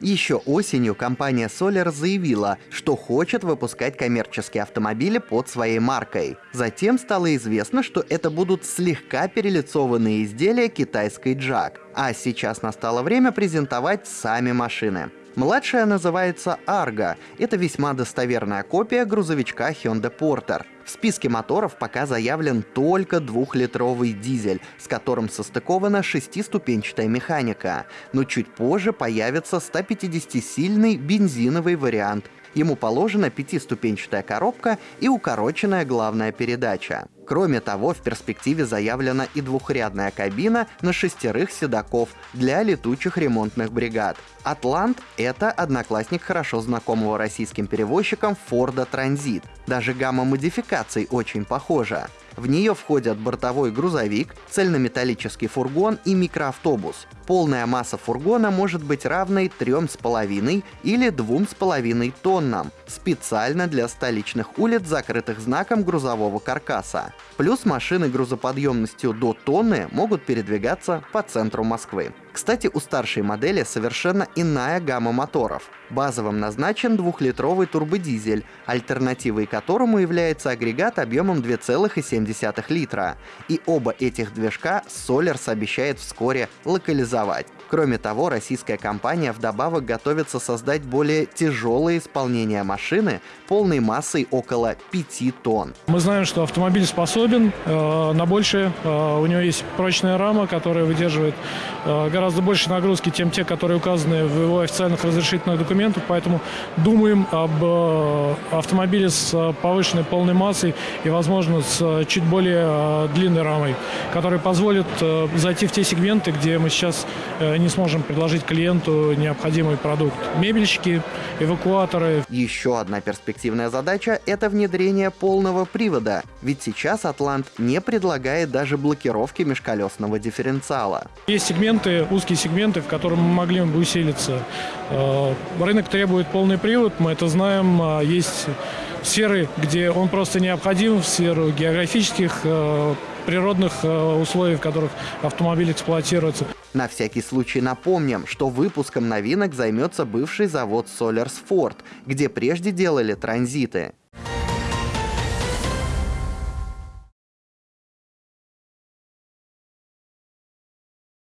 Еще осенью компания Solar заявила, что хочет выпускать коммерческие автомобили под своей маркой. Затем стало известно, что это будут слегка перелицованные изделия китайской Jack. А сейчас настало время презентовать сами машины. Младшая называется Argo. Это весьма достоверная копия грузовичка Hyundai Porter. В списке моторов пока заявлен только двухлитровый дизель, с которым состыкована шестиступенчатая механика. Но чуть позже появится 150-сильный бензиновый вариант. Ему положена пятиступенчатая коробка и укороченная главная передача. Кроме того, в перспективе заявлена и двухрядная кабина на шестерых седаков для летучих ремонтных бригад. Атлант — это одноклассник хорошо знакомого российским перевозчикам Форда Транзит. Даже гамма модификаций очень похожа. В нее входят бортовой грузовик, цельнометаллический фургон и микроавтобус. Полная масса фургона может быть равной 3,5 или 2,5 тоннам, специально для столичных улиц, закрытых знаком грузового каркаса. Плюс машины грузоподъемностью до тонны могут передвигаться по центру Москвы. Кстати, у старшей модели совершенно иная гамма моторов. Базовым назначен двухлитровый турбодизель, альтернативой которому является агрегат объемом 2,7 литра. И оба этих движка Solers обещает вскоре локализовать. Кроме того, российская компания вдобавок готовится создать более тяжелое исполнение машины полной массой около 5 тонн. Мы знаем, что автомобиль способен э, на большее. Э, у него есть прочная рама, которая выдерживает э, гораздо больше нагрузки, чем те, которые указаны в его официальных разрешительных документах. Поэтому думаем об э, автомобиле с повышенной полной массой и, возможно, с чуть более э, длинной рамой, который позволит э, зайти в те сегменты, где мы сейчас э, не сможем предложить клиенту необходимый продукт. Мебельщики, эвакуаторы. Еще одна перспективная задача — это внедрение полного привода, ведь сейчас Атлант не предлагает даже блокировки межколесного дифференциала. Есть сегменты, узкие сегменты, в которых мы могли бы усилиться. Э, рынок требует полный привод, мы это знаем. А есть сферы, где он просто необходим, в сферу географических э, природных э, условий, в которых автомобиль эксплуатируется. На всякий случай напомним, что выпуском новинок займется бывший завод Solars Ford, где прежде делали транзиты.